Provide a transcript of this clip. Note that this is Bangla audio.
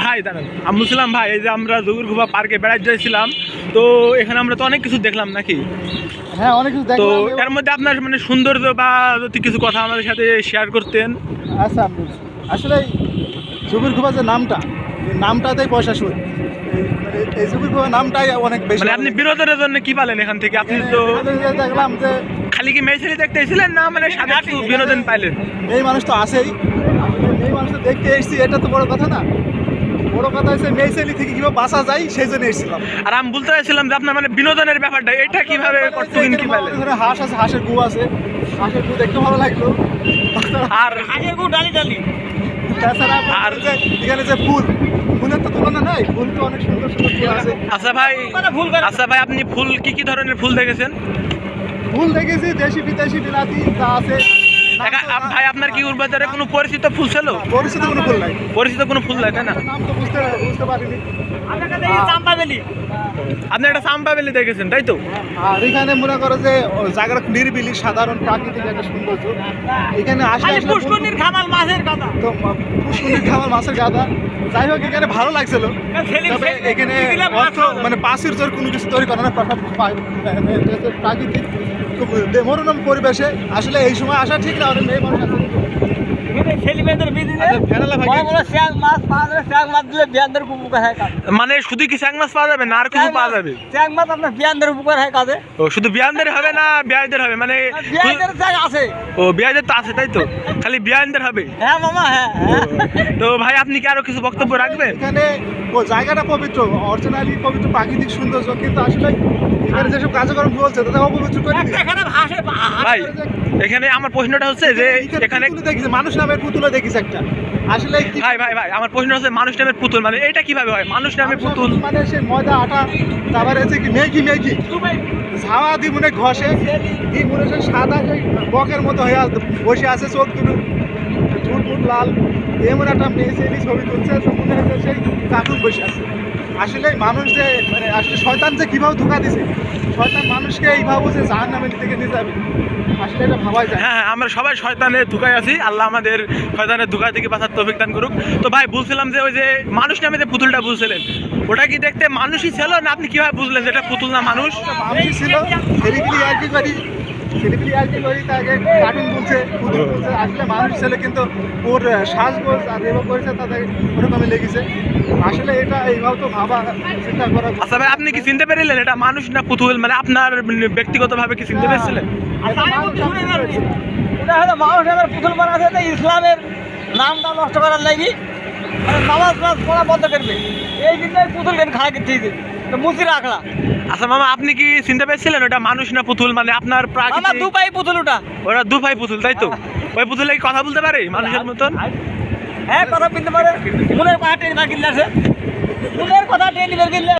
ভাই দাঁড়ান। আমি বলছিলাম ভাই এই যে আমরা জগুরগুফা পার্কে বেড়াতে যাইছিলাম তো এখানে আমরা তো অনেক কিছু দেখলাম নাকি? হ্যাঁ অনেক কিছু তো এর মধ্যে আপনার মানে সৌন্দর্য বা যদি কিছু কথা আমাদের সাথে শেয়ার করতেন। আচ্ছা আসলে জুবির খুবা যে নামটা নামটাতেই পয়সা শুরু এই জুবির খুবা নামটাই অনেক বেশি মানে আপনি বিনোদনের জন্য কি পালেন এখান থেকে? আপনি তো দেখলাম যে খালি কি মেয়ে ছেলে দেখতে এসেছিলেন না মানে একটু বিনোদন পাইলেন? এই মানুষ তো আছেই। এই মানুষ তো দেখতে এসেছি এটা তো বড় কথা না। বড় কথা হচ্ছে মেয়ে থেকে কীভাবে বাঁচা যায় সেই জন্য এসেছিলাম। আর আমি বলতে চাইছিলাম যে আপনার মানে বিনোদনের ব্যাপারটা এটা কীভাবে কতদিন কি পাইলেন এখানে হাঁস আছে হাঁসের গু আছে। হাঁসের গু দেখতে ভালো লাগল। আর হাঁসের গু ডালি ডালি। তাছাড়া আর- এখানে যে ফুল ফুলের তো তুলনা নাই? ফুল তো অনেক সুন্দর সুন্দর ফুল আছে। আচ্ছা ভাই আচ্ছা ভাই আপনি ফুল কি কি ধরনের ফুল দেখেছেন? ফুল দেখেছি দেশি বিদেশি বিলাতি যা আছে। ভাই আপনার কি উর্বাজারে কোনো পরিচিত ফুল ছিল পরিচিত কোনো ফুল নাই। পরিচিত কোনো ফুল নাই তাই না? নাম তো বুঝতে বুঝতে পারিনি। আপনি একটা সাম্বা বেলি দেখেছেন তাই তো? আর এখানে মনে করো যে জায়গাটা নিরিবিলি সাধারণ প্রাকৃতিক একটা সৌন্দর্য এখানে আসলে পুষ্করণীর খামাল মাছের কথা। তো পুষ্করণীর খাবার মাছের গাদা। যাই হোক এখানে ভালো লাগছিল। তবে এখানে মানে পাশের জোর কোনো কিছু তৈরি করে না প্রা- প্রা- প্রাকৃতিক খুব মনোরম পরিবেশে। আসলে এই সময় আসা ঠিক না অনেক মেয়ে মানে শুধু কি স্যাং মাছ পাওয়া যাবে না আর কিছু পাওয়া যাবে? শ্যাং মাছ আপনার বিয়ানদের উপকার হয় কাজে। ও শুধু বিয়ানদের হবে না বিয়াইদের হবে? মানে বিয়ানদের শ্যাং আছে। ও বিয়াইদের তো আছে তাই তো? খালি বিয়াইনদের হবে? হ্যাঁ মামা হ্যাঁ হ্যাঁ। তো ভাই আপনি কি আরও কিছু বক্তব্য রাখবেন? এখানে ও জায়গাটা পবিত্র অরিজিনালি পবিত্র প্রাকৃতিক সৌন্দর্য কিন্তু আসলে এখানে যেসব কার্যক্রম চলছে তাদের অপবিত্র করে খারাপ ভাই এখানে আমার প্রশ্নটা হচ্ছে যে এখানে মানুষ নামের পুতুলে দেখিছে একটা। আসলে ভাই ভাই ভাই আমার প্রশ্ন আছে মানুষ নামের পুতুল মানে এটা কীভাবে হয়? মানুষ নামের পুতুল। মানে সে ময়দা আটা তারপরে হচ্ছে কি মেগি মেগি। ঝাওয়া দি মনে ঘষে দি মনে হচ্ছে সাদা সেই বকের মতো হয়ে বসে আছে চোখ দুটো। ঠুট ফুট লাল। এমন একটা মেয়ে ছবি তুলছে মনে হচ্ছে সেই কার্টুন বসে আছে। আসলে মানুষ যে মানে আসলে শয়তান যে কীভাবে ধোকা দিছে? শয়তান মানুষকে এইভাবে যে জাহান নামে থেকে নিয়ে যাবে। আসলে এটা ভাবাই যায় হ্যাঁ হ্যাঁ আমরা সবাই শয়তানের ধোকায় আছি। আল্লাহ আমাদের শয়তানের ধোকা থেকে বাঁচার তৌফিক দান করুক। তো ভাই বলছিলাম যে ওই যে মানুষ নামে যে পুতুলটা বুঝছিলেন ওটা কি দেখতে মানুষই ছিল না আপনি কীভাবে বুঝলেন যে এটা পুতুল না মানুষ? মানুষই ছিল করি কার্টুন পুতুল বলছে আসলে মানুষ ছেলে কিন্তু ওর শ্বাসগোজ আর এবার করেছে তাদের ওরকমই লেগেছে। আসলে এটা এইভাবে তো ভাবা চিন্তা করা আচ্ছা ভাই আপনি কি চিনতে পারলেন এটা মানুষ না পুতুল মানে আপনার ব্যক্তিগতভাবে কি চিনতে পেরেছিলেন? এটা আমি করেছি। হলো মানুষ এবার পুতুল বানাতে ইসলামের নামটা নষ্ট করার লাগি। মানে নামাজ নামাজ পড়া বন্ধ করবে। এই দিনটাই পুতুল কেন খাওয়া করতে তো আচ্ছা মামা আপনি কি চিনতে পেরেছিলেন ওটা মানুষ না পুতুল? মানে আপনার আমার দু পাই পুতুল ওটা। ওটা দু ভাই পুতুল তাই তো? ওই পুতুলে কি কথা বলতে পারে মানুষের মতন? হ্যাঁ কথা বলতে পারে। মনের কথা টেনে মার কিনলে আছে মনের কথা টেনে মার কিনলে